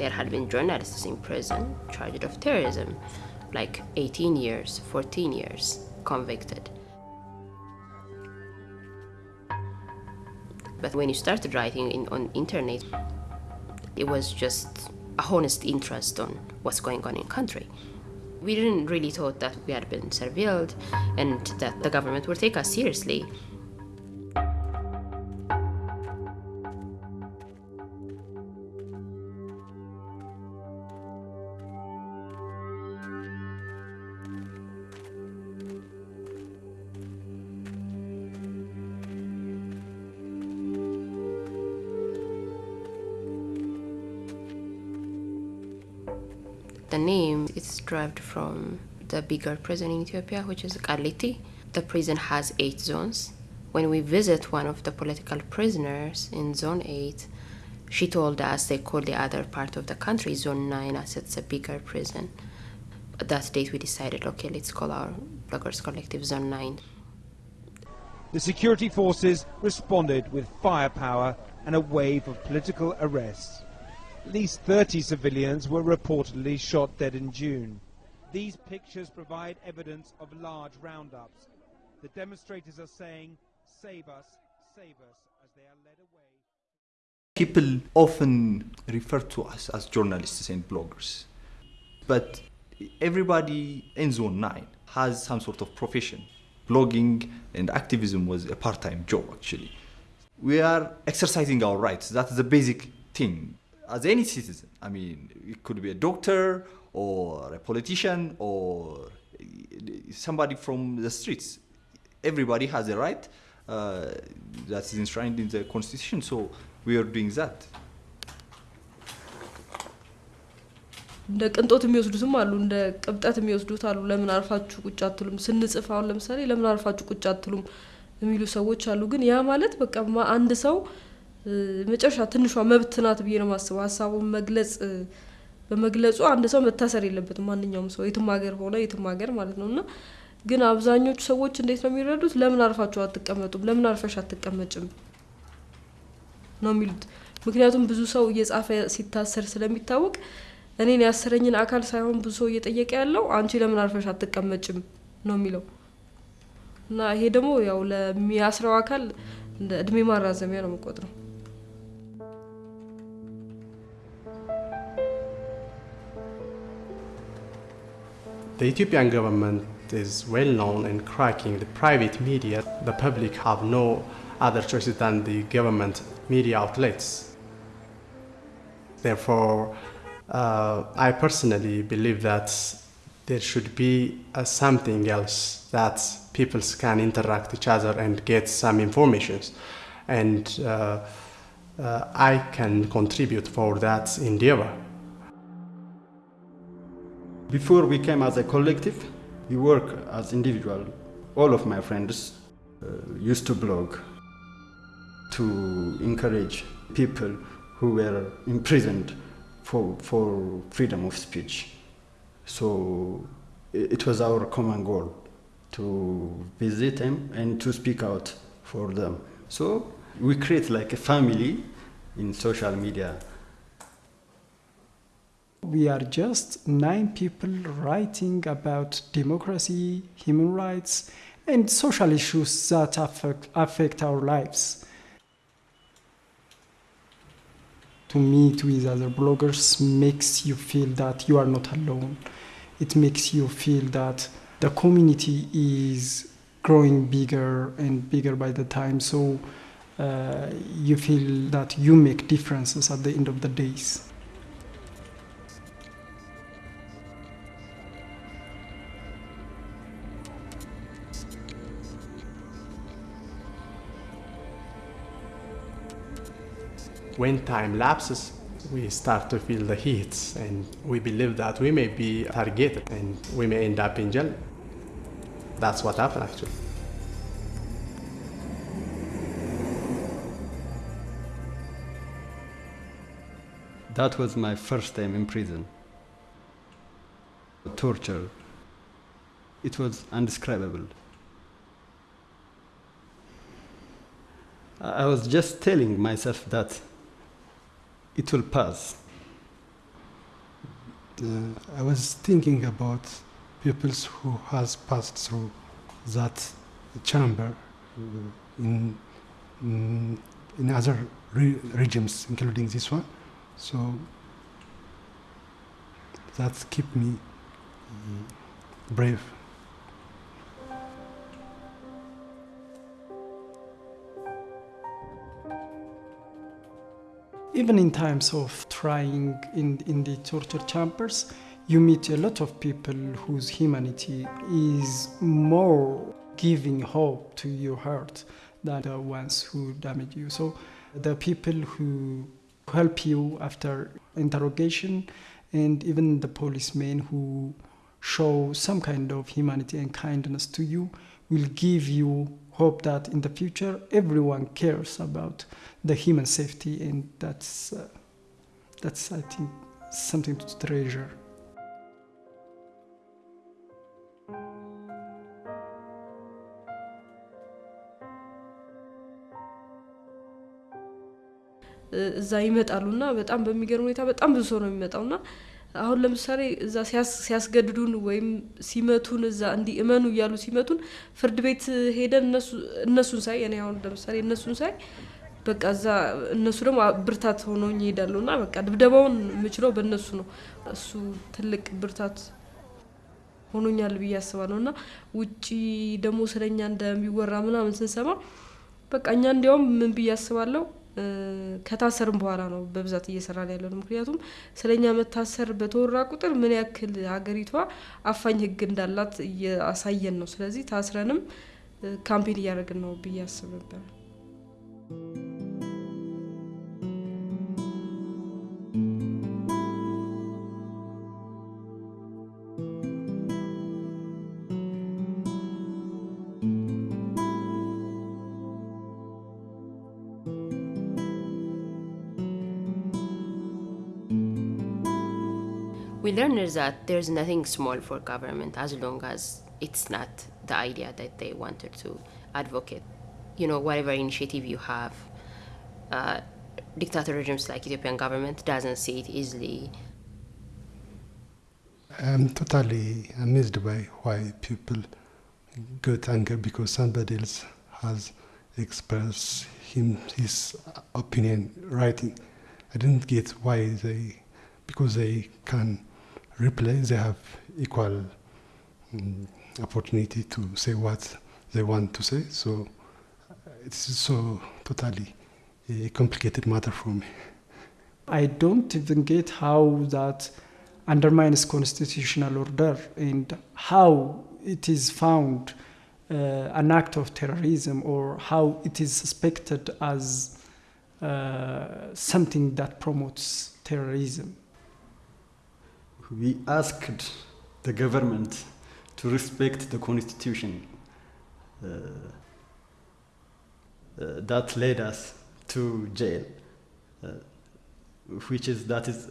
there had been journalists in prison charged of terrorism, like 18 years, 14 years, convicted. But when you started writing in, on internet, it was just a honest interest on what's going on in country. We didn't really thought that we had been surveilled and that the government would take us seriously. The name is derived from the bigger prison in Ethiopia, which is Kaliti. The prison has eight zones. When we visit one of the political prisoners in Zone 8, she told us they call the other part of the country Zone 9 as it's a bigger prison. At that date, we decided, okay, let's call our Bloggers Collective Zone 9. The security forces responded with firepower and a wave of political arrests. At least 30 civilians were reportedly shot dead in June. These pictures provide evidence of large roundups. The demonstrators are saying, save us, save us, as they are led away. People often refer to us as journalists and bloggers. But everybody in Zone 9 has some sort of profession. Blogging and activism was a part time job, actually. We are exercising our rights. That's the basic thing As any citizen, I mean, it could be a doctor or a politician or somebody from the streets. Everybody has a right uh, that is enshrined in the constitution, so we are doing that. እንደ ቅንጦት የሚወስዱትም አሉ፣ እንደ ቅብጠት የሚወስዱት አሉ። ለምን አርፋችሁ ቁጭ አትሉም? ስንጽፍ አሁን ለምሳሌ ለምን አርፋችሁ ቁጭ አትሉም የሚሉ ሰዎች አሉ። ግን ያ ማለት በቃ ማ- አንድ ሰው እ፣ መጨረሻ ትንሿ መብት ናት ብዬ ነው የማስበው። ሀሳቡን መግለጽ በመግለጹ አንድ ሰው መታሰር የለበትም። ማንኛውም ሰው የትም ሀገር ሆነ የትም ሀገር ማለት ነው እና ግን አብዛኞቹ ሰዎች እንዴት ነው የሚረዱት? ለምን አርፋችሁ አትቀመጡም? ለምን አርፈሽ አትቀመጭም ነው የሚሉት። ምክንያቱም ብዙ ሰው እየጻፈ ሲታሰር ስለሚታወቅ እኔን ያሰረኝን አካል ሳይሆን ብዙ ሰው እየጠየቀ ያለው አንቺ ለምን አርፈሽ አትቀመጭም ነው የሚለው እና ይሄ ደግሞ ያው ለሚያስረው አካል እንደ እድሜ ማራዘሚያ ነው የምቆጥረው። The Ethiopian government is well known in cracking the private media. The public have no other choices than the government media outlets. Therefore, uh, I personally believe that there should be uh, something else that people can interact each other and get some informations. And uh, uh, I can contribute for that endeavor. Before we came as a collective, we work as individual. All of my friends uh, used to blog to encourage people who were imprisoned for, for freedom of speech. So it was our common goal to visit them and to speak out for them. So we create like a family in social media We are just nine people writing about democracy, human rights, and social issues that affect, affect our lives. To meet with other bloggers makes you feel that you are not alone. It makes you feel that the community is growing bigger and bigger by the time. So uh, you feel that you make differences at the end of the days. When time lapses, we start to feel the heat and we believe that we may be targeted and we may end up in jail. That's what happened actually. That was my first time in prison. Torture. It was indescribable. I was just telling myself that it will pass. uh, I was thinking about people who has passed through that chamber uh, in in, in other re- regimes, including this one. So that keep me uh, brave. Even in times of trying in, in the torture chambers, you meet a lot of people whose humanity is more giving hope to your heart than the ones who damage you. So the people who help you after interrogation and even the policemen who show some kind of humanity and kindness to you will give you hope that in the future everyone cares about the human safety and that's uh, that's i think something to treasure እዛ ይመጣሉና በጣም በሚገርም ሁኔታ በጣም ብዙ ሰው ነው የሚመጣውና አሁን ለምሳሌ እዛ ሲያስገድዱን ወይም ሲመቱን እዛ እንዲህ እመኑ እያሉ ሲመቱን ፍርድ ቤት ሄደን እነሱን ሳይ እኔ አሁን ለምሳሌ እነሱን ሳይ በቃ እዛ እነሱ ደግሞ ብርታት ሆነውኝ ይሄዳሉ እና በቃ ድብደባውን የምችለው በእነሱ ነው። እሱ ትልቅ ብርታት ሆኖኛል ብዬ አስባለሁ እና ውጪ ደግሞ ስለኛ እንደሚወራ ምናምን ስንሰማ በቃ እኛ እንዲያውም ምን ብዬ አስባለሁ ከታሰርም በኋላ ነው በብዛት እየሰራን ያለ ነው። ምክንያቱም ስለኛ መታሰር በተወራ ቁጥር ምን ያክል ሀገሪቷ አፋኝ ሕግ እንዳላት እያሳየን ነው። ስለዚህ ታስረንም ካምፔን እያደረግን ነው ብዬ አስብ ነበር። we learned that there's nothing small for government as long as it's not the idea that they wanted to advocate. You know, whatever initiative you have, uh, dictator regimes like Ethiopian government doesn't see it easily. I'm totally amazed by why people get angry because somebody else has expressed him his opinion writing. I didn't get why they because they can reply, they have equal um, opportunity to say what they want to say. So it's so totally a complicated matter for me. I don't even get how that undermines constitutional order and how it is found uh, an act of terrorism or how it is suspected as uh, something that promotes terrorism. We asked the government to respect the constitution uh, uh, that led us to jail, uh, which is that is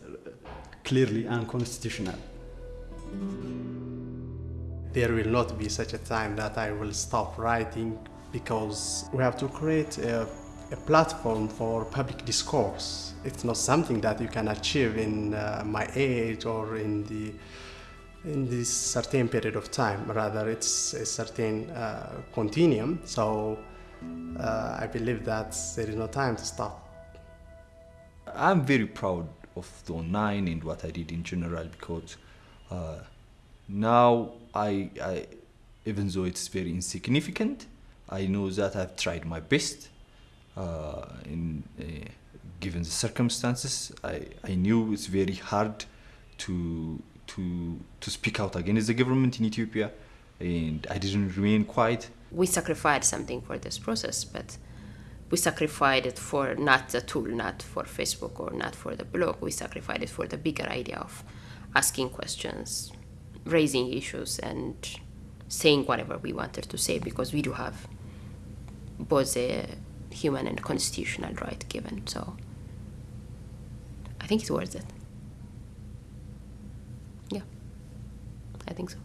clearly unconstitutional. There will not be such a time that I will stop writing because we have to create a, a platform for public discourse. It's not something that you can achieve in uh, my age or in the in this certain period of time. Rather, it's a certain uh, continuum. So uh, I believe that there is no time to stop. I'm very proud of the online and what I did in general because uh, now I, I, even though it's very insignificant, I know that I've tried my best. Uh, in uh, given the circumstances, I, I knew it's very hard to to to speak out against the government in Ethiopia, and I didn't remain quiet. We sacrificed something for this process, but we sacrificed it for not the tool, not for Facebook or not for the blog. We sacrificed it for the bigger idea of asking questions, raising issues, and saying whatever we wanted to say because we do have both a human and constitutional right given. So I think it's worth it. Yeah, I think so.